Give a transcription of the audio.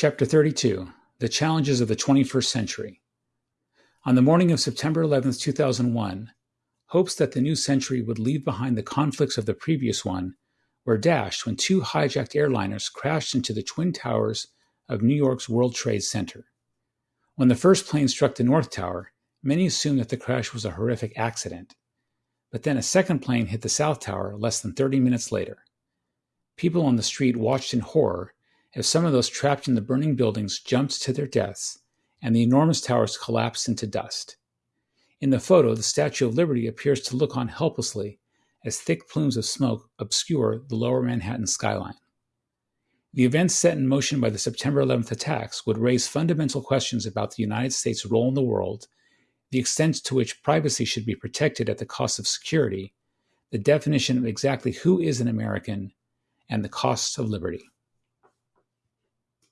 Chapter 32 The Challenges of the 21st Century. On the morning of September 11, 2001, hopes that the new century would leave behind the conflicts of the previous one were dashed when two hijacked airliners crashed into the Twin Towers of New York's World Trade Center. When the first plane struck the North Tower, many assumed that the crash was a horrific accident. But then a second plane hit the South Tower less than 30 minutes later. People on the street watched in horror as some of those trapped in the burning buildings jumped to their deaths and the enormous towers collapsed into dust. In the photo, the Statue of Liberty appears to look on helplessly as thick plumes of smoke obscure the lower Manhattan skyline. The events set in motion by the September 11th attacks would raise fundamental questions about the United States' role in the world, the extent to which privacy should be protected at the cost of security, the definition of exactly who is an American, and the costs of liberty.